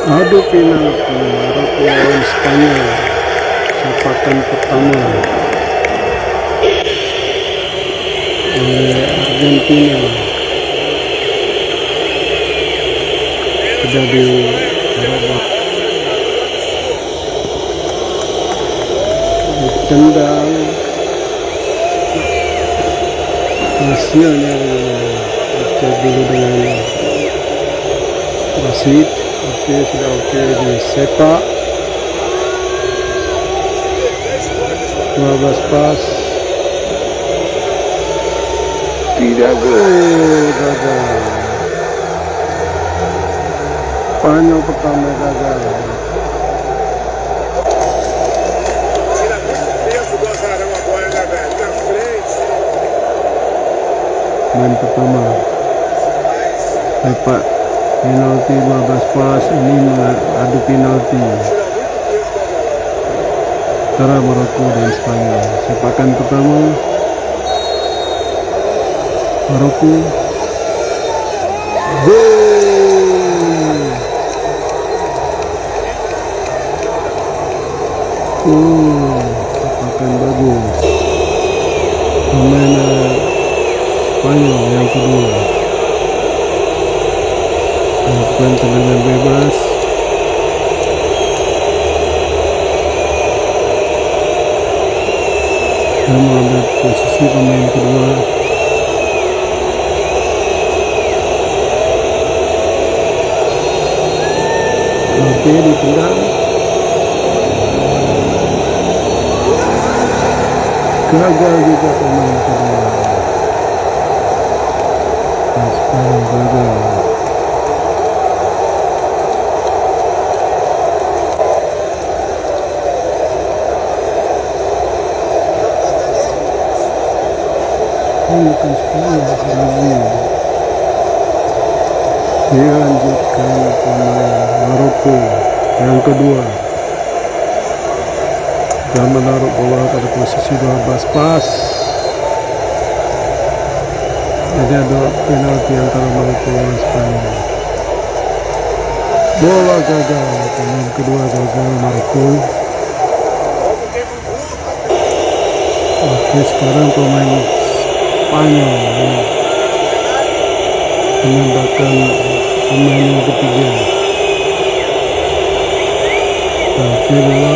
adu penalti Maroko lawan Spanyol sepakan pertama. Oleh Argentina. Sudah di babak ditendang hasilnya kita dulu dengan wasit oke sudah oke di sepak 12 pas tidak gol gagal Spanyol pertama gagal main pertama sepak penalti 15 pas ini adu penalti. Antara Maroko dan Spanyol. Sepakan pertama Maroko. Gol! Oh sepakan bagus. Pemain Spanyol yang kedua melakukan tendangan bebas. Dan mengambil posisi pemain kedua. Oke ditendang gagal juga pemain kedua. Spanyol gagal Spanyol lagi dilanjutkan pemain Maroko. Yang kedua. Dan menaruh bola pada posisi 12 pas. Jadi ada penalti antara Maroko dan Spanyol. Bola gagal. Pemain kedua gagal Maroko. Oke sekarang pemain Spanyol ya. menembakkan pemain yang ketiga. Bola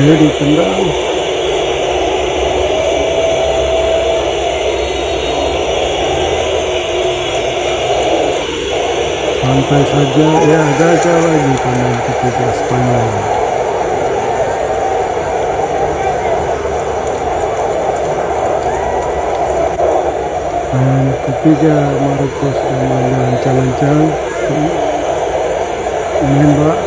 dia ditendang. Santai saja. Ya gagal lagi pemain ketiga Spanyol dan ketiga Maroko sudah main lancang-lancang menembak.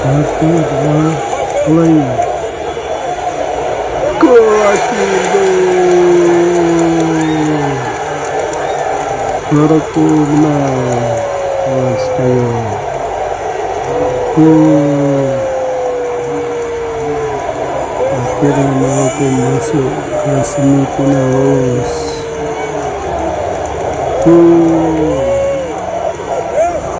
Satu dua mulai. Gol Maroko menang Aquel amado como su nacimiento una voz.